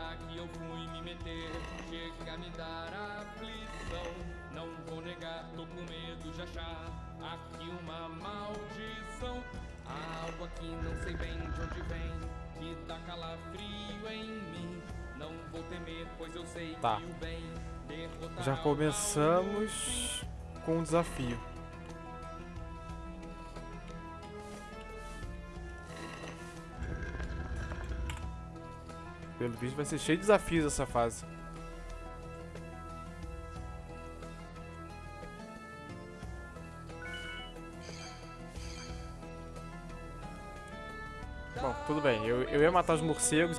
será que eu fui me meter? Chega a me dar aflição. Não vou negar, tô com medo de achar aqui uma maldição. Algo aqui não sei bem de onde vem, que dá calafrio em mim. Não vou temer, pois eu sei Tá. que o bem derrotará Já começamos com um desafio. Pelo visto vai ser cheio de desafios essa fase. Bom, tudo bem. Eu, eu ia matar os morcegos.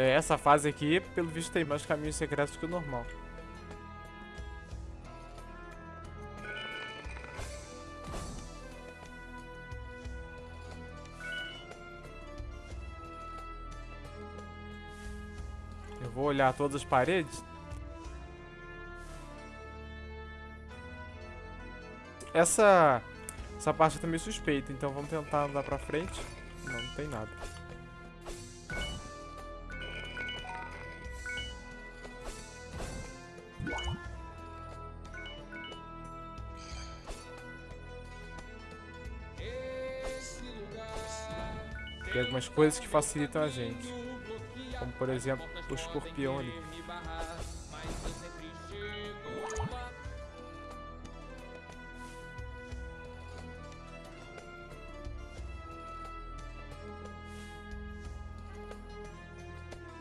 É, essa fase aqui, pelo visto, tem mais caminhos secretos que o normal. Eu vou olhar todas as paredes. Essa, essa parte tá meio suspeita, então vamos tentar andar pra frente. Não, não tem nada. Tem algumas coisas que facilitam a gente. Como, por exemplo, o escorpião ali.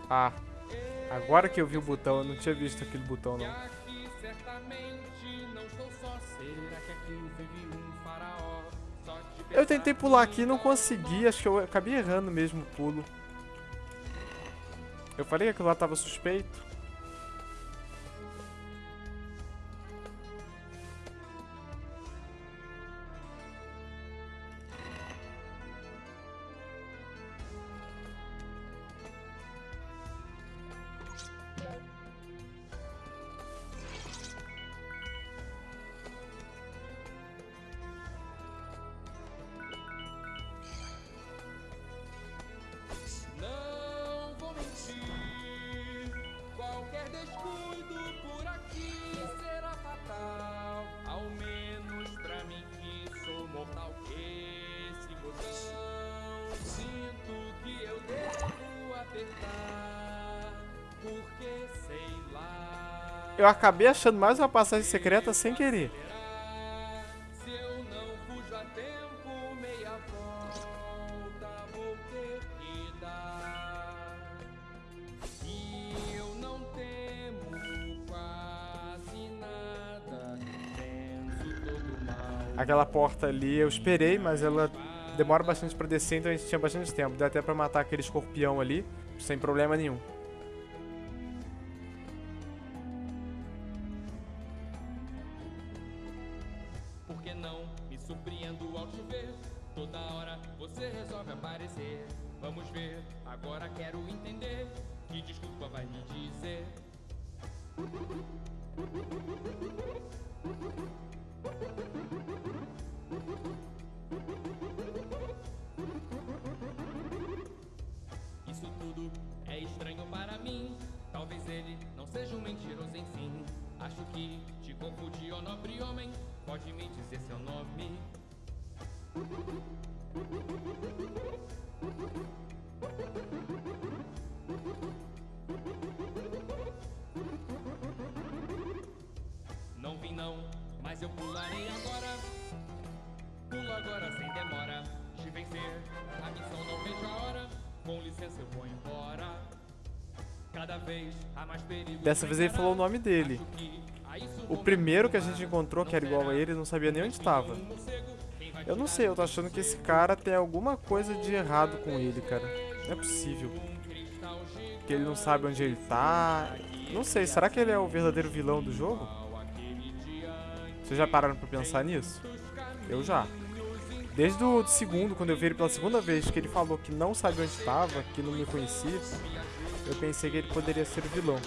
Ah, agora que eu vi o botão, eu não tinha visto aquele botão não. Eu tentei pular aqui e não consegui, acho que eu acabei errando mesmo o pulo. Eu falei que aquilo lá tava suspeito. Eu acabei achando mais uma passagem secreta sem querer. Aquela porta ali eu esperei, mas ela demora bastante pra descer, então a gente tinha bastante tempo. Deu até pra matar aquele escorpião ali, sem problema nenhum. Mas eu pularei agora. Pulo agora sem demora. De vencer, a missão não vejo a hora. Com licença eu vou embora. Cada vez há mais perigo. Dessa vez ele falou o nome dele. O primeiro que a gente encontrou, que era igual a ele, não sabia nem onde estava. Eu não sei, eu tô achando que esse cara tem alguma coisa de errado com ele, cara. Não é possível. Que ele não sabe onde ele tá. Não sei, será que ele é o verdadeiro vilão do jogo? Vocês já pararam pra pensar nisso? Eu já. Desde o segundo, quando eu vi ele pela segunda vez, que ele falou que não sabia onde estava, que não me conhecia, eu pensei que ele poderia ser vilão.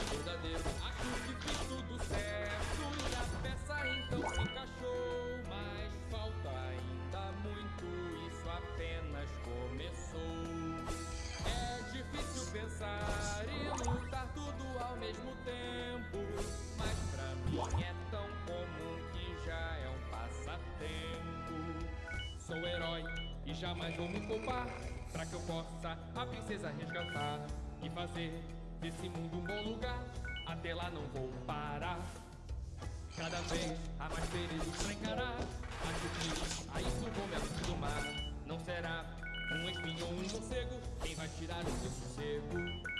Jamais vou me poupar Pra que eu possa a princesa resgatar E fazer desse mundo um bom lugar. Até lá não vou parar. Cada vez há mais perigos pra encarar. Acho que a isso vou me acostumar. Não será um espinho ou um morcego. Quem vai tirar o meu sossego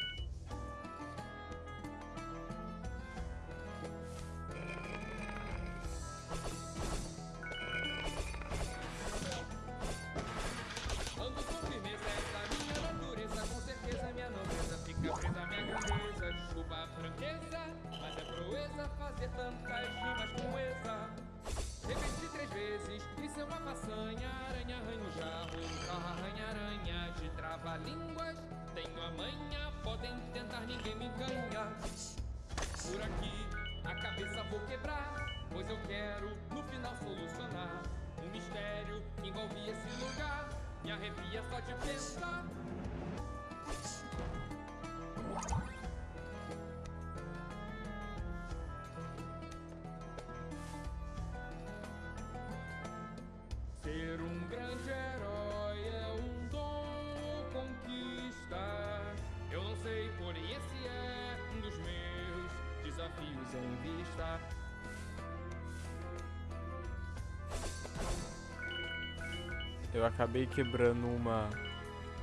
quebrar, pois eu quero, no final, solucionar. Um mistério que envolve esse lugar, me arrepia só de pensar. Eu acabei quebrando uma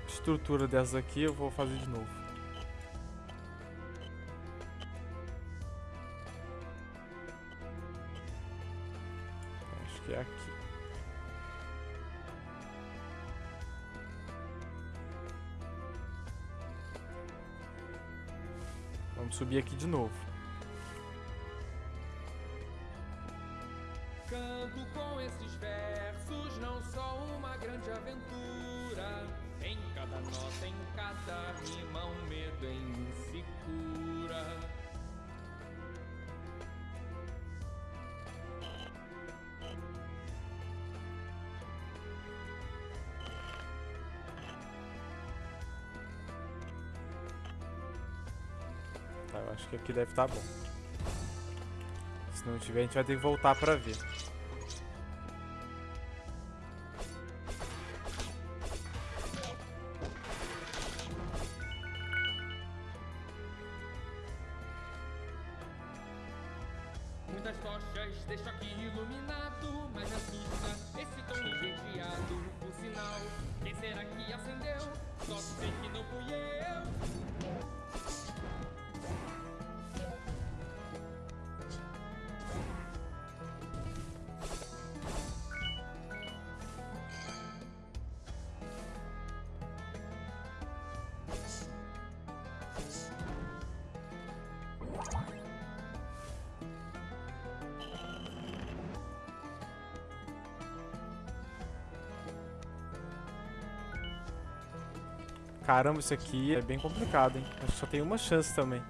estrutura dessa aqui, eu vou fazer de novo. Acho que é aqui. Vamos subir aqui de novo. Tá, eu acho que aqui deve estar bom. Se não tiver, a gente vai ter que voltar pra ver. Caramba, isso aqui é bem complicado, hein? Acho que só tem uma chance também.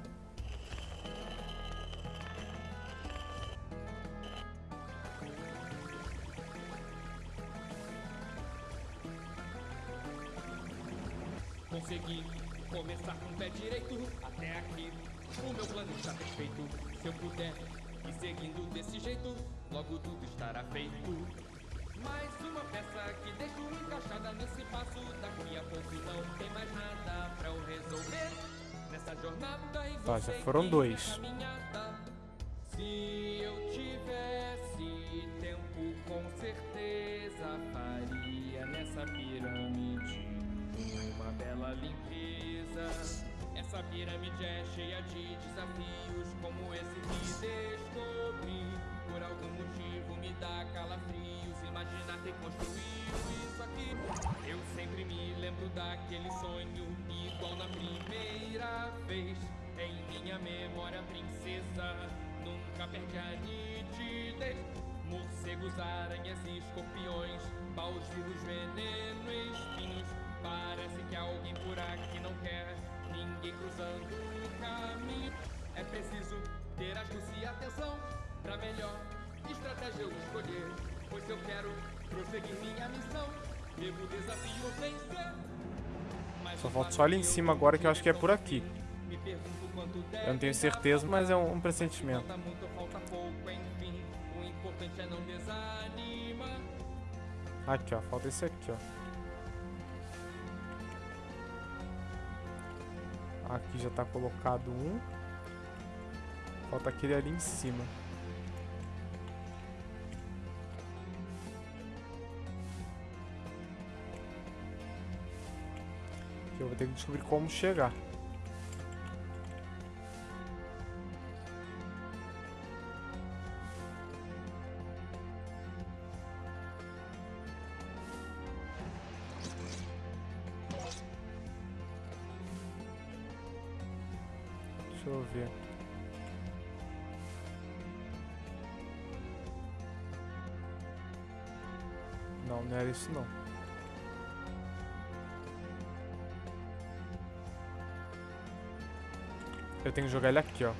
Consegui começar com o pé direito até aqui. O meu plano está perfeito. Se eu puder ir seguindo desse jeito, logo tudo estará feito. Mais uma peça que deixo encaixada nesse passo. Daqui a pouco não tem mais nada pra eu resolver. Nessa jornada e Tá, já foram dois. Se eu tivesse tempo, com certeza faria nessa pirâmide uma bela limpeza. Essa pirâmide é cheia de desafios, como esse que descobri. Por algum motivo me dá calafrios, imaginar ter construído isso aqui. Eu sempre me lembro daquele sonho, igual na primeira vez. Em minha memória, princesa, nunca perde a nitidez. Morcegos, aranhas e escorpiões paus vivos, veneno espinhos. Parece que alguém por aqui não quer ninguém cruzando o caminho. É preciso ter astúcia e atenção pra melhor estratégia eu escolher. Pois eu quero prosseguir minha missão. Devo desafio vencer. Só falta só ali em cima agora que eu acho que é por aqui. Eu não tenho certeza, mas é um, um pressentimento. Aqui, ó. Falta esse aqui, ó. Aqui já tá colocado um. Falta aquele ali em cima. Vou ter que descobrir como chegar. Deixa eu ver. Não, não era isso não. Eu tenho que jogar ele aqui, ó.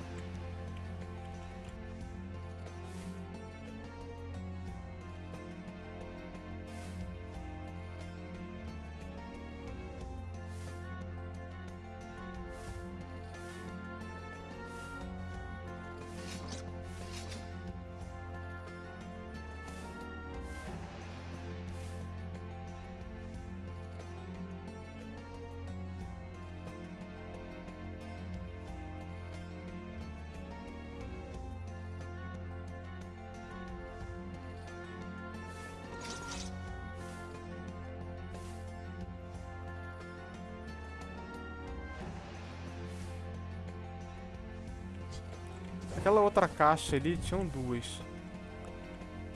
Aquela outra caixa ali, tinham duas.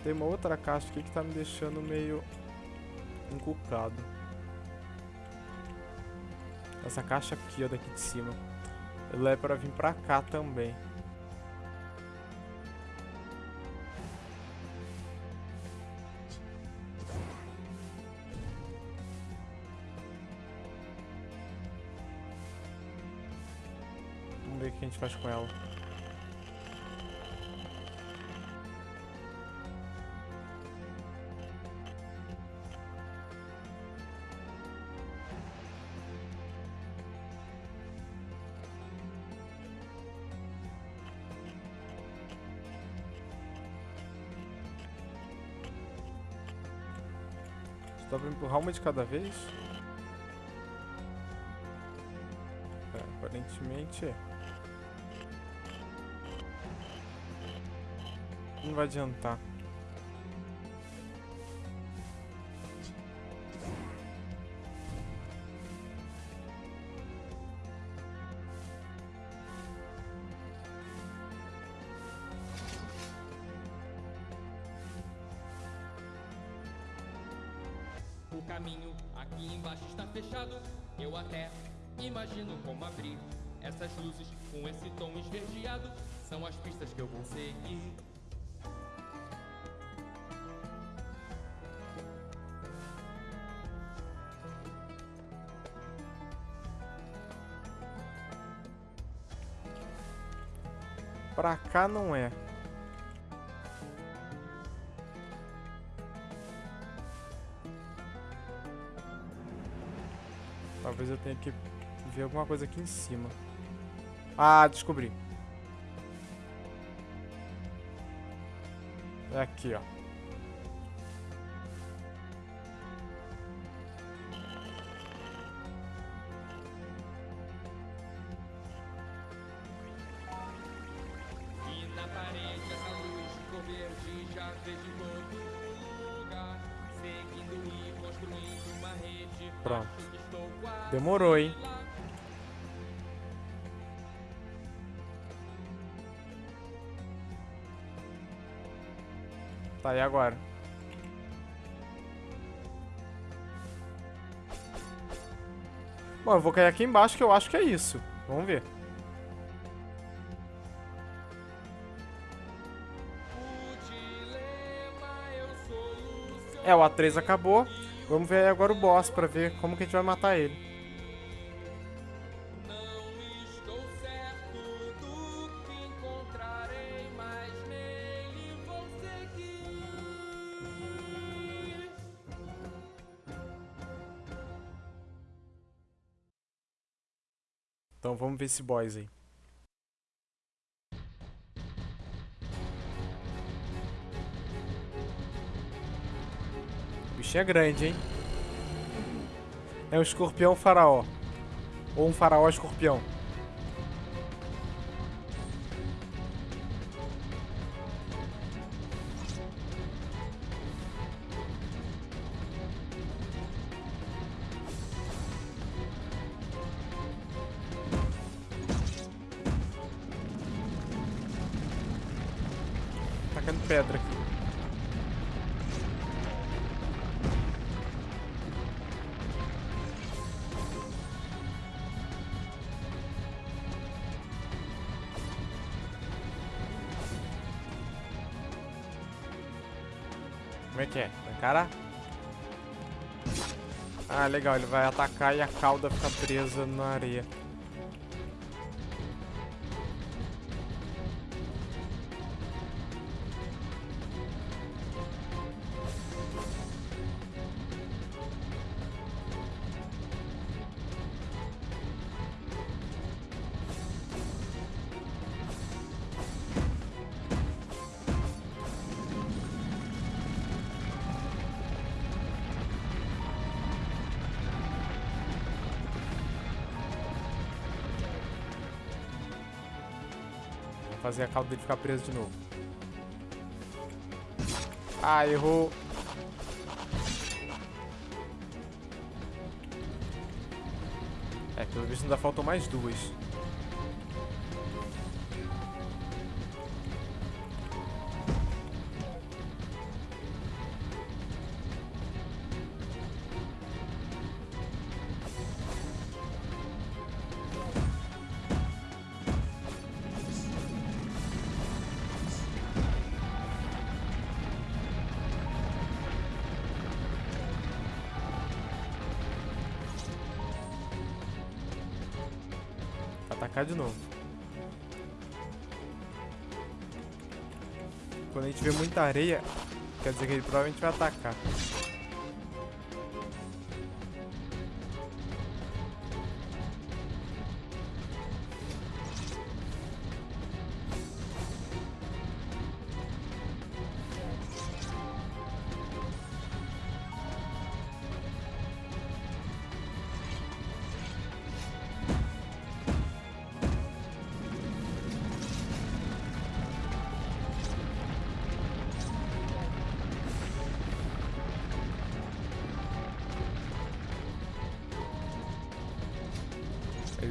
Tem uma outra caixa aqui que tá me deixando meio encucado. Essa caixa aqui, ó, daqui de cima. Ela é pra vir pra cá também. Vamos ver o que a gente faz com ela. Dá pra empurrar uma de cada vez? É, aparentemente é. Não vai adiantar. Caminho aqui embaixo está fechado. Eu até imagino como abrir essas luzes com esse tom esverdeado. São as pistas que eu vou seguir. Pra cá não é. Tenha que ver alguma coisa aqui em cima. Ah, descobri. É aqui, ó. Demorou, hein? Tá, e agora? Bom, eu vou cair aqui embaixo que eu acho que é isso. Vamos ver. É, o A3 acabou. Vamos ver agora o boss pra ver como que a gente vai matar ele. Esse boss aí. O bicho é grande, hein? É um escorpião faraó. Ou um faraó escorpião. Como é que é? Vai encarar? Ah, legal. Ele vai atacar e a cauda fica presa na areia. Fazer a cauda dele ficar preso de novo. Ah, errou. É, pelo visto ainda faltam mais duas. De novo. Quando a gente vê muita areia, quer dizer que ele provavelmente vai atacar.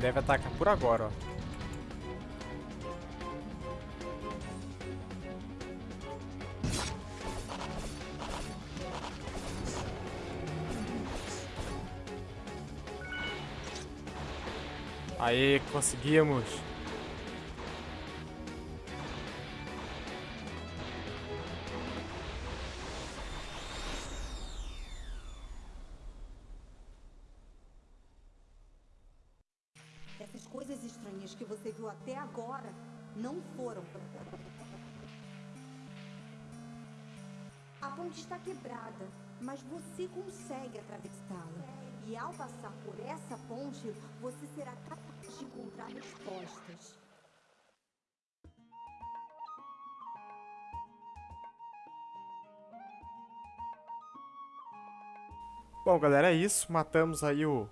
Deve atacar por agora, ó. Aê, conseguimos. E ao passar por essa ponte, você será capaz de encontrar respostas. Bom, galera, é isso. Matamos aí o,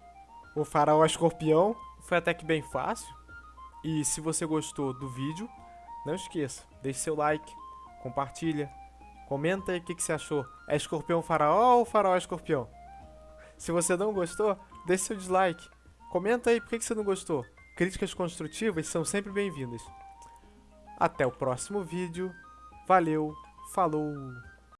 o faraó escorpião. Foi até que bem fácil. E se você gostou do vídeo, não esqueça, deixe seu like, compartilha, comenta aí o que, que você achou. É escorpião faraó ou faraó escorpião? Se você não gostou, deixe seu dislike. Comenta aí por que, você não gostou. Críticas construtivas são sempre bem-vindas. Até o próximo vídeo. Valeu, falou!